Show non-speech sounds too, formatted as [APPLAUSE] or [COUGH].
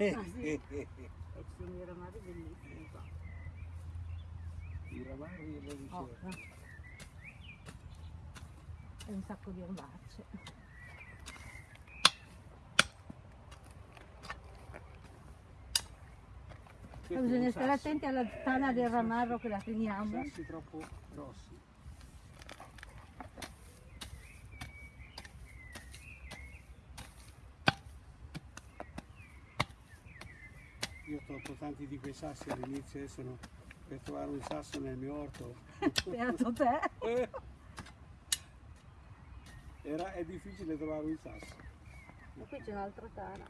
Ah, sì. [LAUGHS] E ci sono i ramari bellissimi qua. I ramari e le ricerche. e un sacco di erbacce. Bisogna stare attenti alla tana del ramarro che la teniamo. Sassi troppo grossi. Io ho tolto tanti di quei sassi all'inizio, adesso no, per trovare un sasso nel mio orto. Beato te. Era, è difficile trovare un sasso. Ma qui c'è un'altra tana.